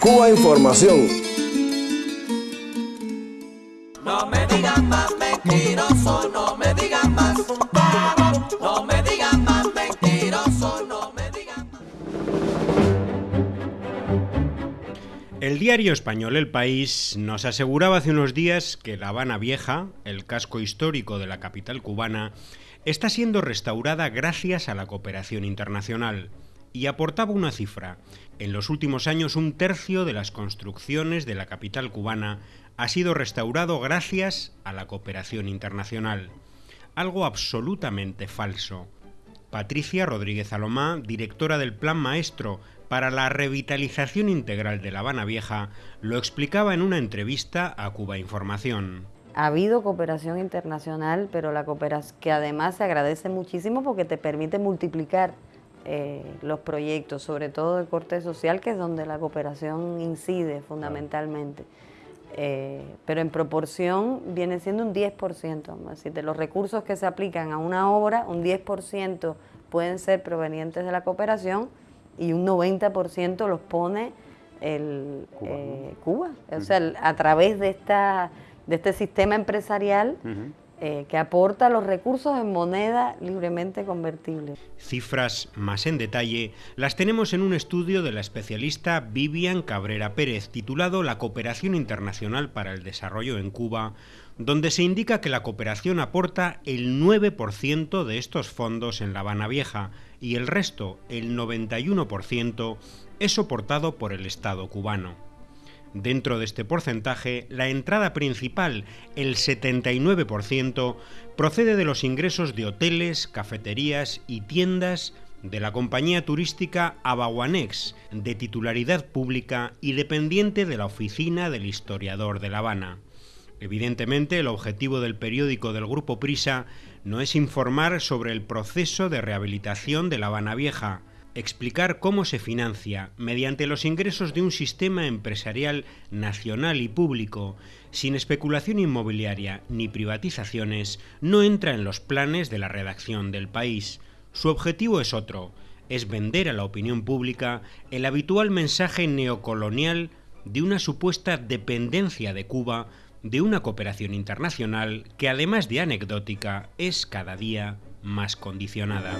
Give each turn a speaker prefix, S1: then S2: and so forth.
S1: Cuba Información.
S2: No me digan más mentiroso, no me digan más. No me digan más mentiroso, no me digan más.
S3: El diario español El País nos aseguraba hace unos días que La Habana Vieja, el casco histórico de la capital cubana, está siendo restaurada gracias a la cooperación internacional y aportaba una cifra. En los últimos años un tercio de las construcciones de la capital cubana ha sido restaurado gracias a la cooperación internacional. Algo absolutamente falso. Patricia Rodríguez Alomá, directora del Plan Maestro para la Revitalización Integral de La Habana Vieja, lo explicaba en una entrevista a Cuba Información.
S4: Ha habido cooperación internacional, pero la cooperación que además se agradece muchísimo porque te permite multiplicar eh, los proyectos, sobre todo de corte social, que es donde la cooperación incide fundamentalmente. Eh, pero en proporción viene siendo un 10%. Así de los recursos que se aplican a una obra, un 10% pueden ser provenientes de la cooperación y un 90% los pone el Cuba. Eh, o sea, a través de, esta, de este sistema empresarial eh, que aporta los recursos en moneda libremente convertible.
S3: Cifras más en detalle las tenemos en un estudio de la especialista Vivian Cabrera Pérez titulado La cooperación internacional para el desarrollo en Cuba, donde se indica que la cooperación aporta el 9% de estos fondos en La Habana Vieja y el resto, el 91%, es soportado por el Estado cubano. Dentro de este porcentaje, la entrada principal, el 79%, procede de los ingresos de hoteles, cafeterías y tiendas de la compañía turística Abaguanex, de titularidad pública y dependiente de la oficina del historiador de La Habana. Evidentemente, el objetivo del periódico del Grupo Prisa no es informar sobre el proceso de rehabilitación de La Habana Vieja, explicar cómo se financia mediante los ingresos de un sistema empresarial nacional y público, sin especulación inmobiliaria ni privatizaciones, no entra en los planes de la redacción del país. Su objetivo es otro, es vender a la opinión pública el habitual mensaje neocolonial de una supuesta dependencia de Cuba de una cooperación internacional que además de anecdótica es cada día más condicionada.